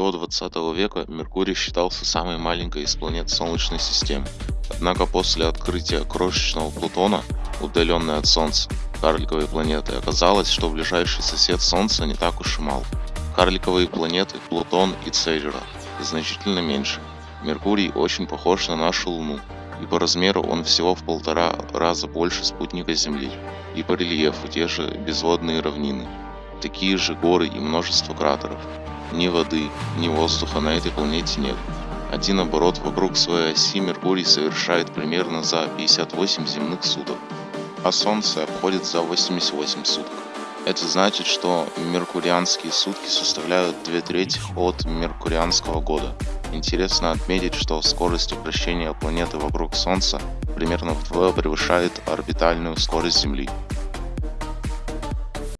До 20 века Меркурий считался самой маленькой из планет Солнечной системы. Однако после открытия крошечного Плутона, удаленной от Солнца, карликовой планеты, оказалось, что ближайший сосед Солнца не так уж и мал. Карликовые планеты Плутон и Церера значительно меньше. Меркурий очень похож на нашу Луну, и по размеру он всего в полтора раза больше спутника Земли, и по рельефу те же безводные равнины, такие же горы и множество кратеров. Ни воды, ни воздуха на этой планете нет. Один оборот вокруг своей оси Меркурий совершает примерно за 58 земных суток, а Солнце обходит за 88 суток. Это значит, что меркурианские сутки составляют две трети от меркурианского года. Интересно отметить, что скорость вращения планеты вокруг Солнца примерно вдвое превышает орбитальную скорость Земли.